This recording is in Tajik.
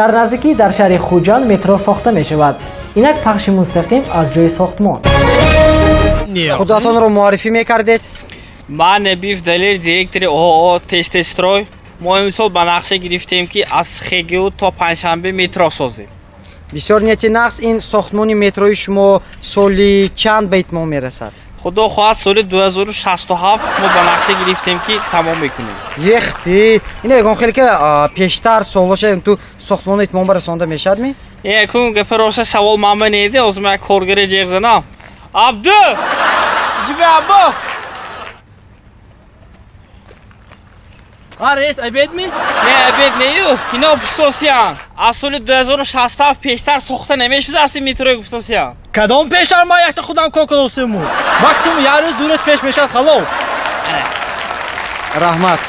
дар наздикӣ дар шаҳри хуҷанд метро сохта мешавад. Инак пахши мустақим аз ҷои сохтмон. Худатонро муаррифӣ мекардед? Ман набиев далер директори оо тестестрой. Мо имсол ба нақша гирифтем ки аз хгу то панҷшанбе метро созем. Бисёр нияти нақс ин сохтмони метрои шумо соли чанд ба итмом мерасад худо хоҳад соли 267 мо ба нақша гирифтем ки тамом мекунем. Ехти. Ина ягон хеле ки пештар солоша ту сохтмоно итмом расонда мешавадми якун гапи роста савол ман банеди озм як коргаре ҷеғ занам абду! Ҷиби абу арес обедми не обед нею ино пустосиян аз соли 267 пештар сохта намешудааст ин метрои гуфтосиян кадом пештар ман якта худам кор кардосему максимум як рӯз ду рӯз пеш мешавад халол. Раҳмат